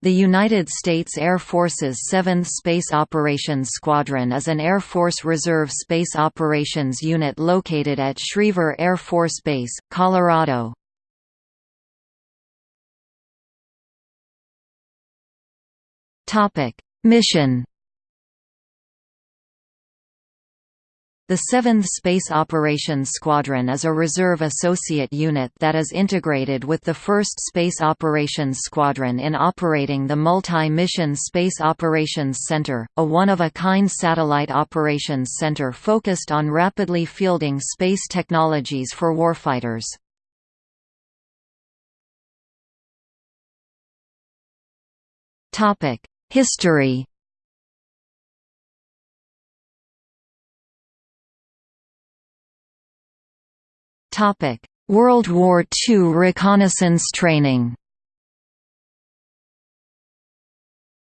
The United States Air Force's 7th Space Operations Squadron is an Air Force Reserve Space Operations unit located at Schriever Air Force Base, Colorado. Mission The 7th Space Operations Squadron is a reserve associate unit that is integrated with the 1st Space Operations Squadron in operating the Multi-Mission Space Operations Center, a one-of-a-kind satellite operations center focused on rapidly fielding space technologies for warfighters. History World War II reconnaissance training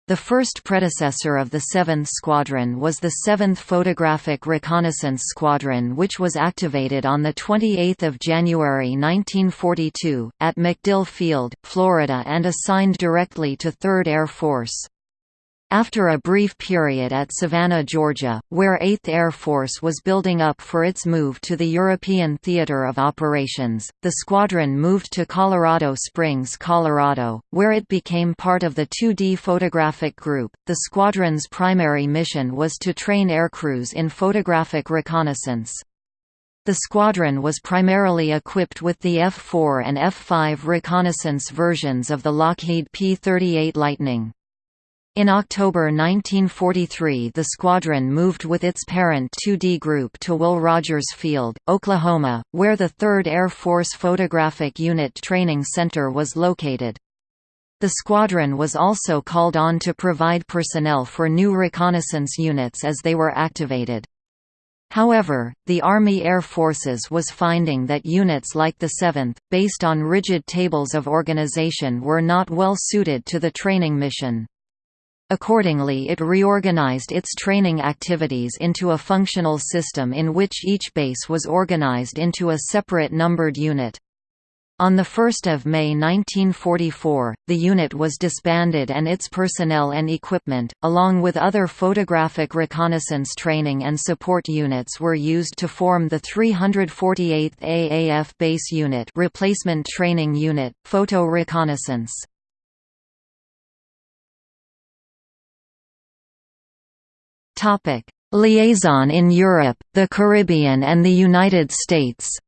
The first predecessor of the 7th Squadron was the 7th Photographic Reconnaissance Squadron which was activated on 28 January 1942, at MacDill Field, Florida and assigned directly to 3rd Air Force. After a brief period at Savannah, Georgia, where 8th Air Force was building up for its move to the European Theater of Operations, the squadron moved to Colorado Springs, Colorado, where it became part of the 2D Photographic Group. The squadron's primary mission was to train aircrews in photographic reconnaissance. The squadron was primarily equipped with the F-4 and F-5 reconnaissance versions of the Lockheed P-38 Lightning. In October 1943 the squadron moved with its parent 2D Group to Will Rogers Field, Oklahoma, where the 3rd Air Force Photographic Unit Training Center was located. The squadron was also called on to provide personnel for new reconnaissance units as they were activated. However, the Army Air Forces was finding that units like the 7th, based on rigid tables of organization were not well suited to the training mission. Accordingly it reorganized its training activities into a functional system in which each base was organized into a separate numbered unit. On 1 May 1944, the unit was disbanded and its personnel and equipment, along with other photographic reconnaissance training and support units were used to form the 348th AAF Base Unit Replacement Training Unit, Photo Reconnaissance. Liaison in Europe, the Caribbean and the United States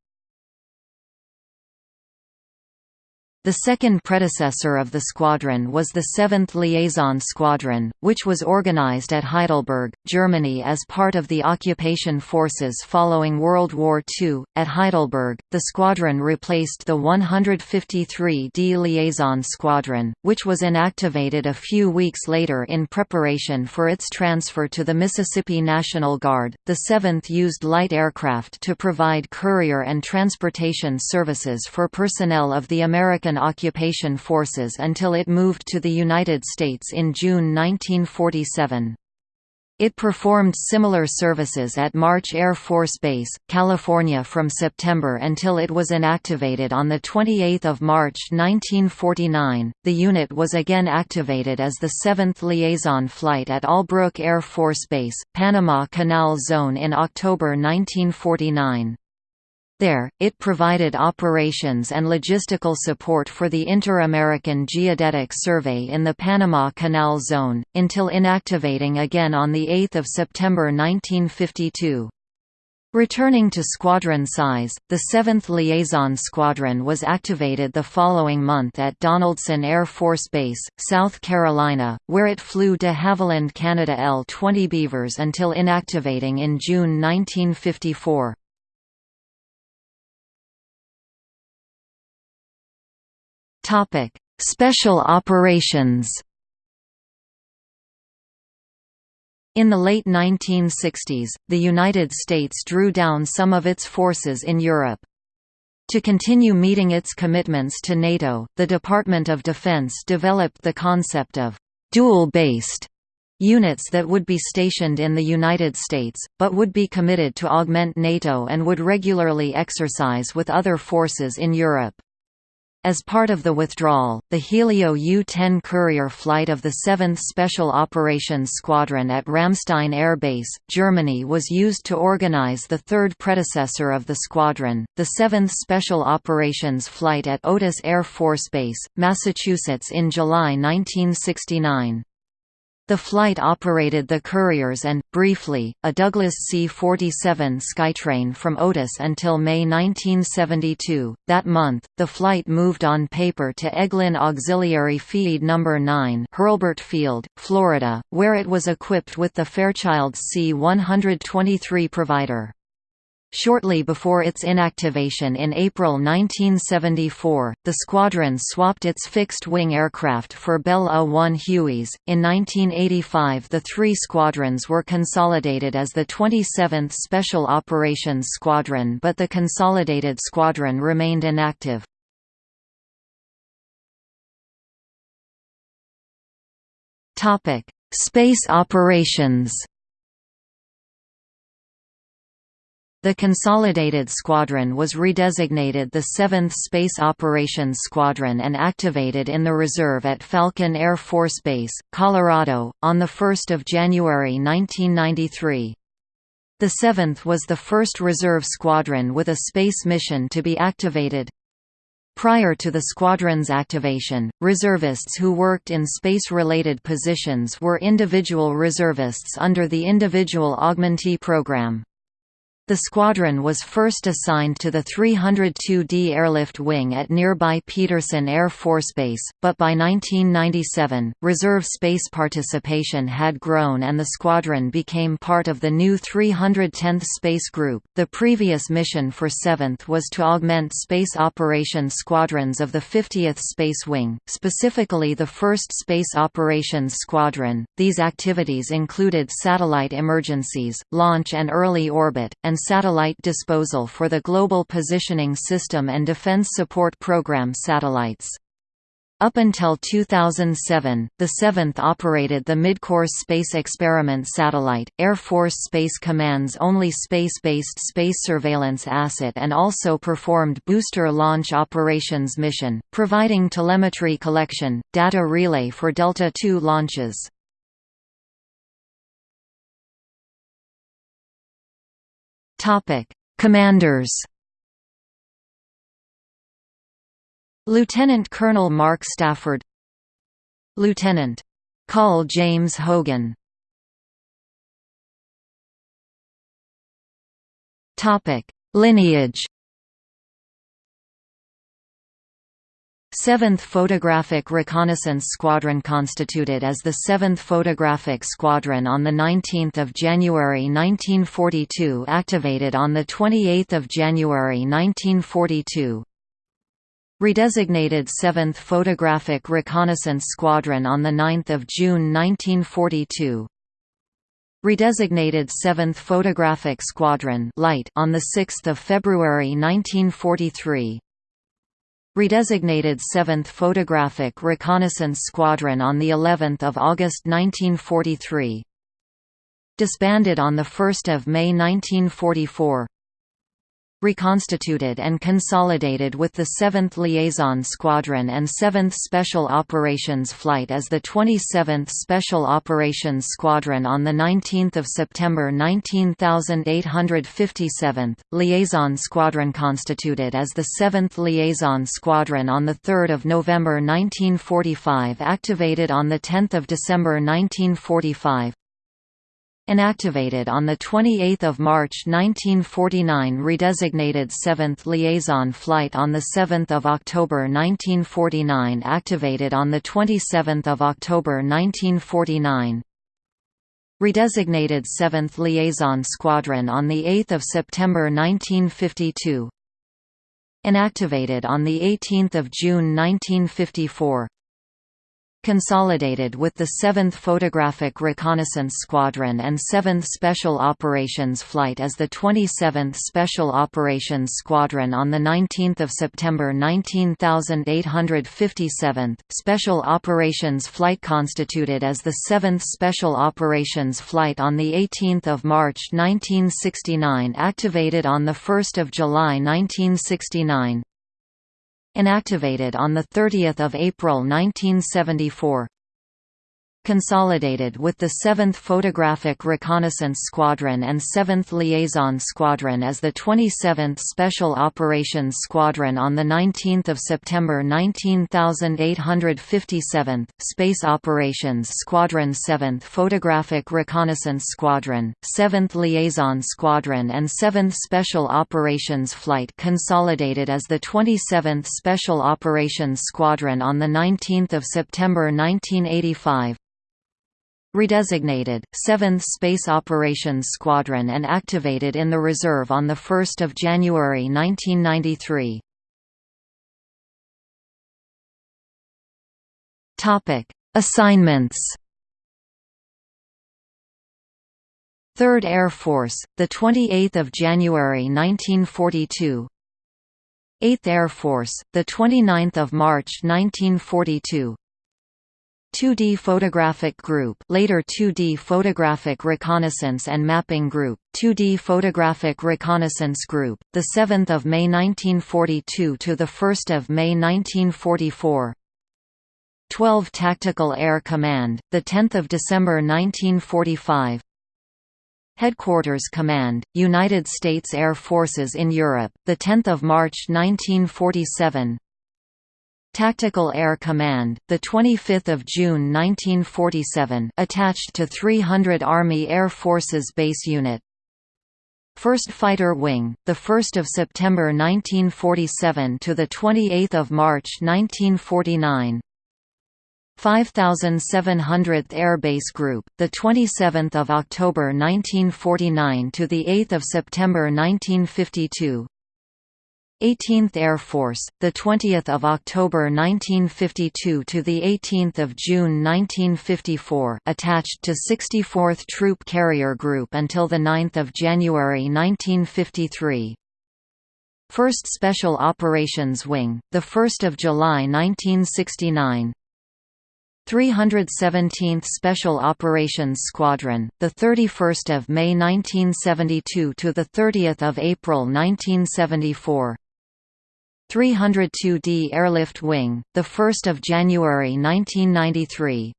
The second predecessor of the squadron was the 7th Liaison Squadron, which was organized at Heidelberg, Germany as part of the occupation forces following World War II. At Heidelberg, the squadron replaced the 153d Liaison Squadron, which was inactivated a few weeks later in preparation for its transfer to the Mississippi National Guard. The 7th used light aircraft to provide courier and transportation services for personnel of the American occupation forces until it moved to the United States in June 1947. It performed similar services at March Air Force Base, California from September until it was inactivated on 28 March 1949. The unit was again activated as the 7th Liaison Flight at Albrook Air Force Base, Panama Canal Zone in October 1949. There, it provided operations and logistical support for the Inter-American Geodetic Survey in the Panama Canal Zone, until inactivating again on 8 September 1952. Returning to squadron size, the 7th Liaison Squadron was activated the following month at Donaldson Air Force Base, South Carolina, where it flew de Havilland Canada L-20 Beavers until inactivating in June 1954. Topic: Special operations. In the late 1960s, the United States drew down some of its forces in Europe. To continue meeting its commitments to NATO, the Department of Defense developed the concept of dual-based units that would be stationed in the United States, but would be committed to augment NATO and would regularly exercise with other forces in Europe. As part of the withdrawal, the Helio U-10 courier flight of the 7th Special Operations Squadron at Ramstein Air Base, Germany was used to organize the third predecessor of the squadron, the 7th Special Operations Flight at Otis Air Force Base, Massachusetts in July 1969. The flight operated the Couriers and, briefly, a Douglas C-47 Skytrain from Otis until May 1972. That month, the flight moved on paper to Eglin Auxiliary Field No. 9 Hurlburt Field, Florida, where it was equipped with the Fairchild C-123 provider. Shortly before its inactivation in April 1974, the squadron swapped its fixed-wing aircraft for Bell A-1 Hueys. In 1985 the three squadrons were consolidated as the 27th Special Operations Squadron but the consolidated squadron remained inactive. Space operations The Consolidated Squadron was redesignated the 7th Space Operations Squadron and activated in the reserve at Falcon Air Force Base, Colorado, on 1 January 1993. The 7th was the first reserve squadron with a space mission to be activated. Prior to the squadron's activation, reservists who worked in space-related positions were individual reservists under the Individual Augmentee Program. The squadron was first assigned to the 302d Airlift Wing at nearby Peterson Air Force Base, but by 1997, reserve space participation had grown and the squadron became part of the new 310th Space Group. The previous mission for 7th was to augment space operations squadrons of the 50th Space Wing, specifically the 1st Space Operations Squadron. These activities included satellite emergencies, launch and early orbit, and and satellite disposal for the Global Positioning System and Defense Support Program satellites. Up until 2007, the 7th operated the Midcourse Space Experiment satellite, Air Force Space Command's only space-based space surveillance asset and also performed booster launch operations mission, providing telemetry collection, data relay for Delta II launches. Commanders. Lieutenant Colonel Mark Stafford. Lieutenant Col James Hogan. Topic: Lineage. 7th Photographic Reconnaissance Squadron constituted as the 7th Photographic Squadron on 19 January 1942 activated on 28 January 1942 Redesignated 7th Photographic Reconnaissance Squadron on 9 June 1942 Redesignated 7th Photographic Squadron Light on 6 February 1943 Redesignated 7th Photographic Reconnaissance Squadron on the 11th of August 1943. Disbanded on the 1st of May 1944 reconstituted and consolidated with the 7th Liaison Squadron and 7th Special Operations Flight as the 27th Special Operations Squadron on 19 September 19857th, Liaison Squadron constituted as the 7th Liaison Squadron on 3 November 1945 activated on 10 December 1945, Inactivated on 28 March 1949 redesignated 7th Liaison Flight on 7 October 1949 activated on 27 October 1949 Redesignated 7th Liaison Squadron on 8 September 1952 Inactivated on 18 June 1954 consolidated with the 7th Photographic Reconnaissance Squadron and 7th Special Operations Flight as the 27th Special Operations Squadron on 19 September 19857th, Special Operations Flight constituted as the 7th Special Operations Flight on 18 March 1969 activated on 1 July 1969 Inactivated on 30 April 1974 consolidated with the 7th Photographic Reconnaissance Squadron and 7th Liaison Squadron as the 27th Special Operations Squadron on 19 September 19857th, Space Operations Squadron 7th Photographic Reconnaissance Squadron, 7th Liaison Squadron and 7th Special Operations Flight consolidated as the 27th Special Operations Squadron on 19 September 1985, redesignated, 7th Space Operations Squadron and activated in the reserve on 1 January 1993. Assignments 3rd Air Force, the 28th of January 1942. 8th Air Force, the 29th of March 1942. 2D Photographic Group later 2D Photographic Reconnaissance and Mapping Group, 2D Photographic Reconnaissance Group, 7 May 1942 – to 1 May 1944 12 Tactical Air Command, 10 December 1945 Headquarters Command, United States Air Forces in Europe, 10 March 1947 Tactical Air Command, the 25th of June 1947, attached to 300 Army Air Forces Base Unit. 1st Fighter Wing, the 1st of September 1947 to the 28th of March 1949. 5700th Air Base Group, the 27th of October 1949 to the 8th of September 1952. 18th Air Force, the 20th of October 1952 to the 18th of June 1954, attached to 64th Troop Carrier Group until the 9th of January 1953. 1st Special Operations Wing, the 1st of July 1969. 317th Special Operations Squadron, the 31st of May 1972 to the 30th of April 1974. 302d Airlift Wing, 1 January 1993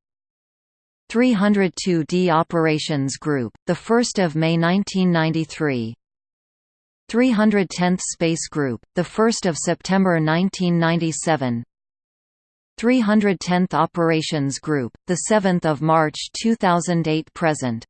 302d Operations Group, 1 May 1993 310th Space Group, 1 September 1997 310th Operations Group, 7 March 2008 present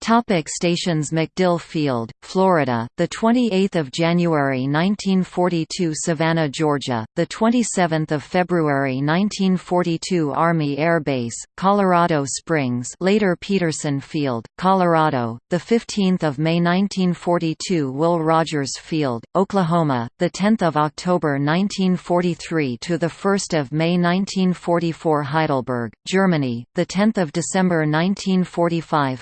Topic stations MacDill Field, Florida, the 28th of January 1942 Savannah, Georgia, the 27th of February 1942 Army Air Base, Colorado Springs, later Peterson Field, Colorado, the 15th of May 1942 Will Rogers Field, Oklahoma, the 10th of October 1943 to the 1st of May 1944 Heidelberg, Germany, the 10th of December 1945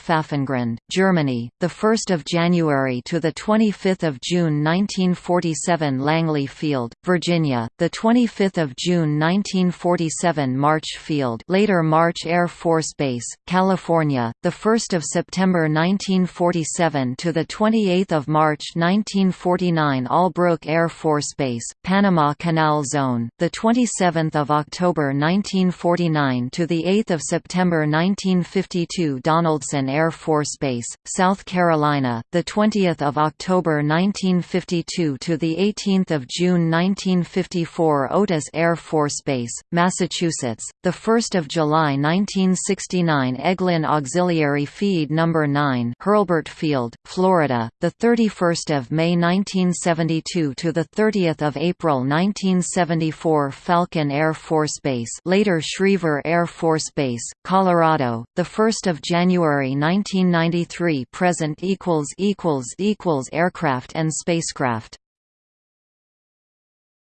Germany, the 1st of January to the 25th of June 1947 Langley Field, Virginia, the 25th of June 1947 March Field, later March Air Force Base, California, the 1st of September 1947 to the 28th of March 1949 Albrook Air Force Base, Panama Canal Zone, the 27th of October 1949 to the 8th of September 1952 Donaldson Air Force Base, South Carolina, the 20th of October 1952 to the 18th of June 1954 Otis Air Force Base, Massachusetts, the 1st of July 1969 Eglin Auxiliary Field No. 9 Hurlburt Field, Florida, the 31st of May 1972 to the 30th of April 1974 Falcon Air Force Base, later Schriever Air Force Base, Colorado, the 1st of January 1990 93 present equals equals equals aircraft and spacecraft